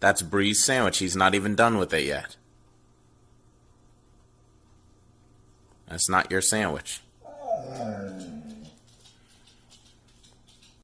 That's Bree's sandwich. He's not even done with it yet. That's not your sandwich.